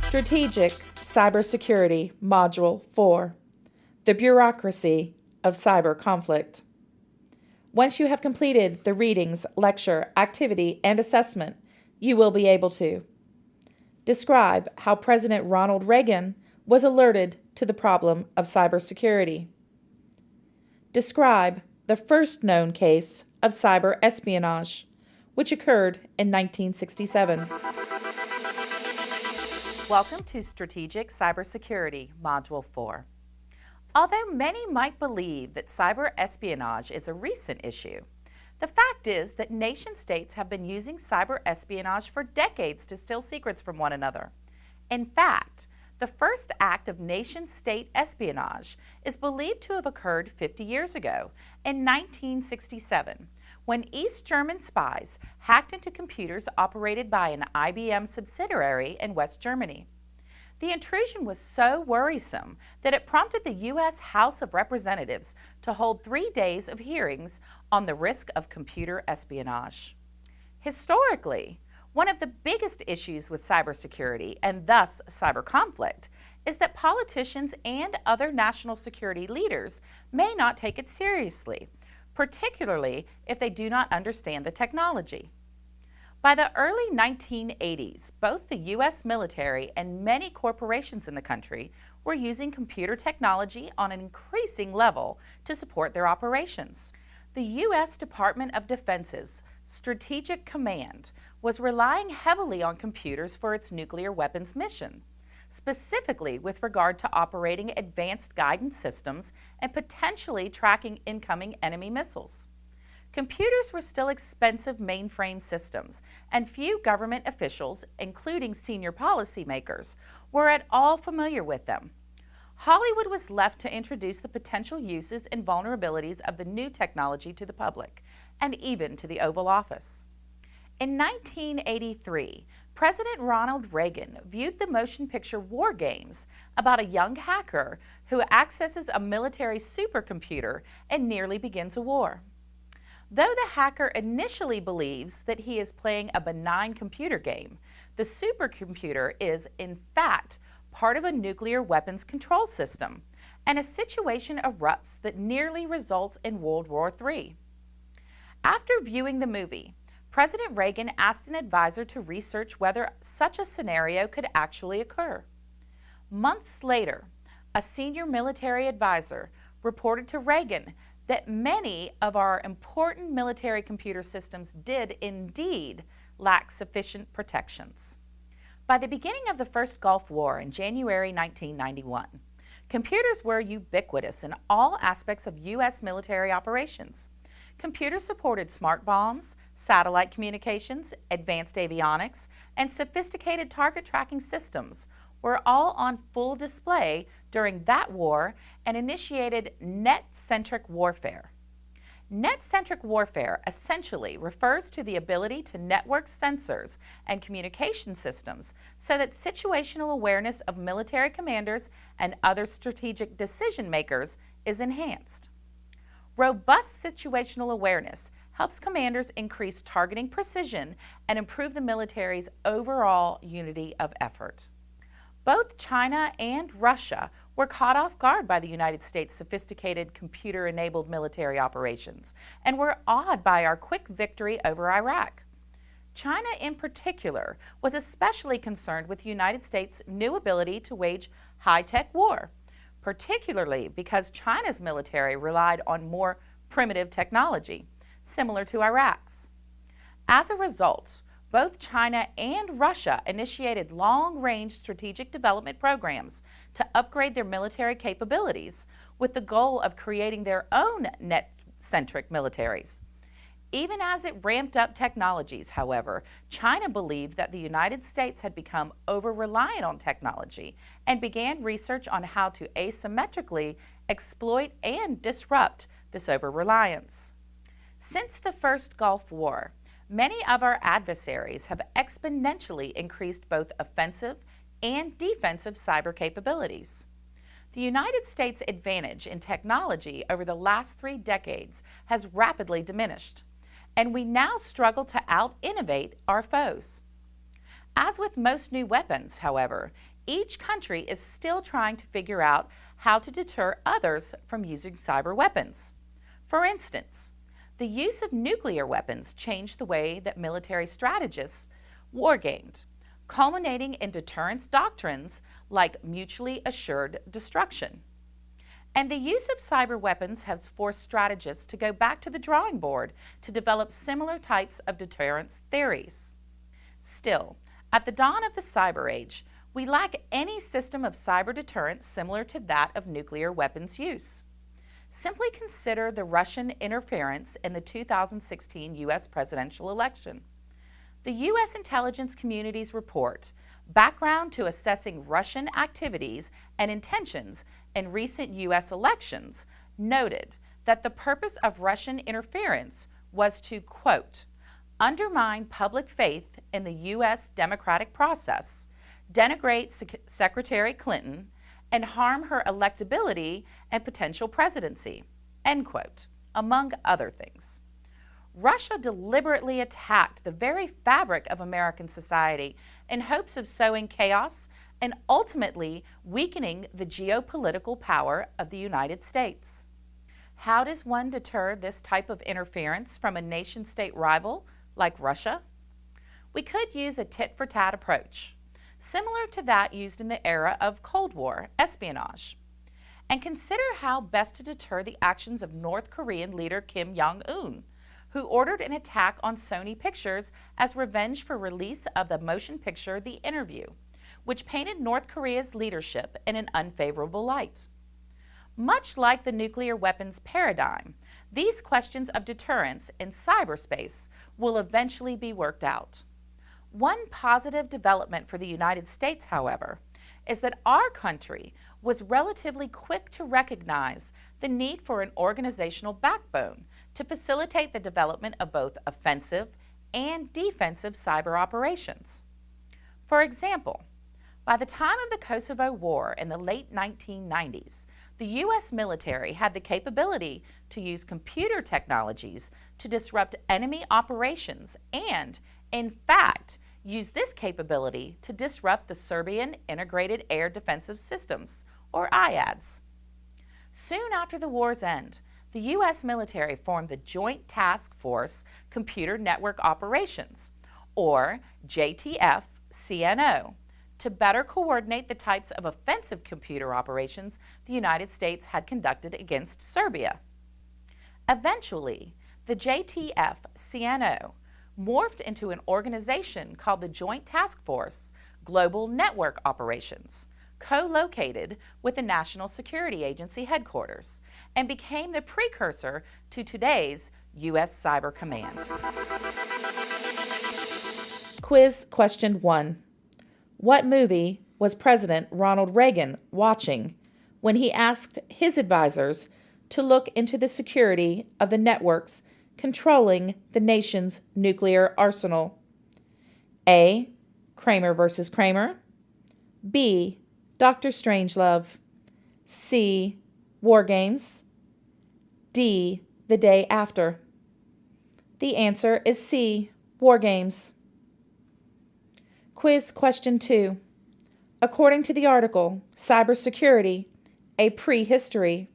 Strategic Cybersecurity Module 4 The Bureaucracy of Cyber Conflict. Once you have completed the readings, lecture, activity, and assessment, you will be able to describe how President Ronald Reagan was alerted to the problem of cybersecurity. Describe the first known case of cyber espionage, which occurred in 1967. Welcome to Strategic Cybersecurity, Module 4. Although many might believe that cyber espionage is a recent issue, the fact is that nation states have been using cyber espionage for decades to steal secrets from one another. In fact, the first act of nation-state espionage is believed to have occurred 50 years ago, in 1967, when East German spies hacked into computers operated by an IBM subsidiary in West Germany. The intrusion was so worrisome that it prompted the U.S. House of Representatives to hold three days of hearings on the risk of computer espionage. Historically, one of the biggest issues with cybersecurity, and thus cyber conflict, is that politicians and other national security leaders may not take it seriously, particularly if they do not understand the technology. By the early 1980s, both the U.S. military and many corporations in the country were using computer technology on an increasing level to support their operations. The U.S. Department of Defense's Strategic Command was relying heavily on computers for its nuclear weapons mission, specifically with regard to operating advanced guidance systems and potentially tracking incoming enemy missiles. Computers were still expensive mainframe systems, and few government officials, including senior policymakers, were at all familiar with them. Hollywood was left to introduce the potential uses and vulnerabilities of the new technology to the public, and even to the Oval Office. In 1983, President Ronald Reagan viewed the motion picture War Games about a young hacker who accesses a military supercomputer and nearly begins a war. Though the hacker initially believes that he is playing a benign computer game, the supercomputer is, in fact, part of a nuclear weapons control system, and a situation erupts that nearly results in World War III. After viewing the movie, President Reagan asked an advisor to research whether such a scenario could actually occur. Months later, a senior military advisor reported to Reagan that many of our important military computer systems did indeed lack sufficient protections. By the beginning of the first Gulf War in January 1991, computers were ubiquitous in all aspects of U.S. military operations. Computers supported smart bombs, satellite communications, advanced avionics, and sophisticated target tracking systems were all on full display during that war and initiated net-centric warfare. Net-centric warfare essentially refers to the ability to network sensors and communication systems so that situational awareness of military commanders and other strategic decision makers is enhanced. Robust situational awareness helps commanders increase targeting precision and improve the military's overall unity of effort. Both China and Russia were caught off guard by the United States' sophisticated computer-enabled military operations and were awed by our quick victory over Iraq. China in particular was especially concerned with the United States' new ability to wage high-tech war, particularly because China's military relied on more primitive technology similar to Iraq's. As a result, both China and Russia initiated long-range strategic development programs to upgrade their military capabilities with the goal of creating their own net-centric militaries. Even as it ramped up technologies, however, China believed that the United States had become over-reliant on technology and began research on how to asymmetrically exploit and disrupt this over-reliance. Since the first Gulf War, many of our adversaries have exponentially increased both offensive and defensive cyber capabilities. The United States' advantage in technology over the last three decades has rapidly diminished, and we now struggle to out innovate our foes. As with most new weapons, however, each country is still trying to figure out how to deter others from using cyber weapons. For instance, the use of nuclear weapons changed the way that military strategists wargamed, culminating in deterrence doctrines like mutually assured destruction. And the use of cyber weapons has forced strategists to go back to the drawing board to develop similar types of deterrence theories. Still, at the dawn of the cyber age, we lack any system of cyber deterrence similar to that of nuclear weapons use. Simply consider the Russian interference in the 2016 U.S. presidential election. The U.S. intelligence community's report, Background to Assessing Russian Activities and Intentions in Recent U.S. Elections, noted that the purpose of Russian interference was to, quote, undermine public faith in the U.S. democratic process, denigrate Sec Secretary Clinton, and harm her electability and potential presidency, end quote, among other things. Russia deliberately attacked the very fabric of American society in hopes of sowing chaos and ultimately weakening the geopolitical power of the United States. How does one deter this type of interference from a nation-state rival like Russia? We could use a tit-for-tat approach similar to that used in the era of Cold War espionage. And consider how best to deter the actions of North Korean leader Kim Jong-un, who ordered an attack on Sony Pictures as revenge for release of the motion picture The Interview, which painted North Korea's leadership in an unfavorable light. Much like the nuclear weapons paradigm, these questions of deterrence in cyberspace will eventually be worked out. One positive development for the United States, however, is that our country was relatively quick to recognize the need for an organizational backbone to facilitate the development of both offensive and defensive cyber operations. For example, by the time of the Kosovo War in the late 1990s, the U.S. military had the capability to use computer technologies to disrupt enemy operations and, in fact, use this capability to disrupt the Serbian Integrated Air Defensive Systems, or IADS. Soon after the war's end, the U.S. military formed the Joint Task Force Computer Network Operations, or JTF-CNO, to better coordinate the types of offensive computer operations the United States had conducted against Serbia. Eventually, the JTF-CNO morphed into an organization called the Joint Task Force Global Network Operations, co-located with the National Security Agency headquarters, and became the precursor to today's U.S. Cyber Command. Quiz question one. What movie was President Ronald Reagan watching when he asked his advisors to look into the security of the networks controlling the nation's nuclear arsenal? A. Kramer versus Kramer. B. Doctor Strangelove. C. War Games. D. The Day After. The answer is C. War Games. Quiz question 2. According to the article, Cybersecurity, a Prehistory,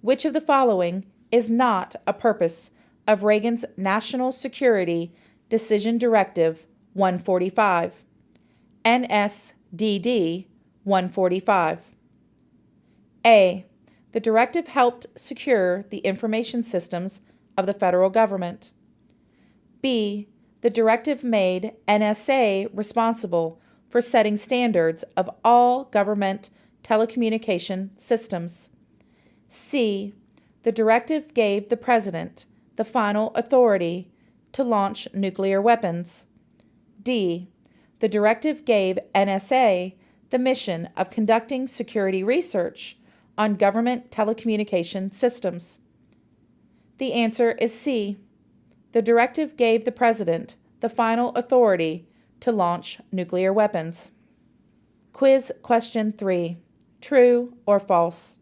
which of the following is not a purpose of Reagan's National Security Decision Directive 145, NSDD 145. A. The directive helped secure the information systems of the federal government. B. The directive made NSA responsible for setting standards of all government telecommunication systems. C. The directive gave the President the final authority to launch nuclear weapons. D. The directive gave NSA the mission of conducting security research on government telecommunication systems. The answer is C. The directive gave the President the final authority to launch nuclear weapons. Quiz question 3. True or false?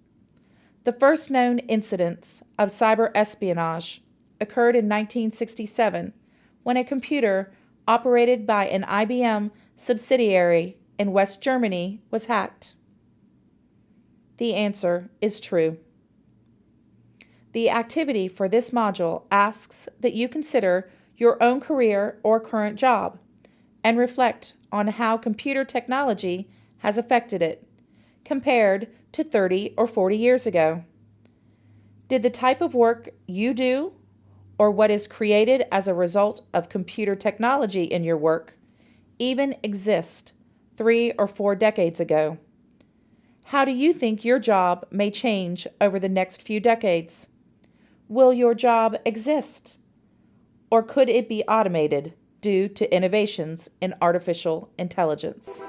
The first known incidents of cyber espionage occurred in 1967 when a computer operated by an IBM subsidiary in West Germany was hacked? The answer is true. The activity for this module asks that you consider your own career or current job and reflect on how computer technology has affected it compared to 30 or 40 years ago. Did the type of work you do or what is created as a result of computer technology in your work even exist three or four decades ago? How do you think your job may change over the next few decades? Will your job exist? Or could it be automated due to innovations in artificial intelligence?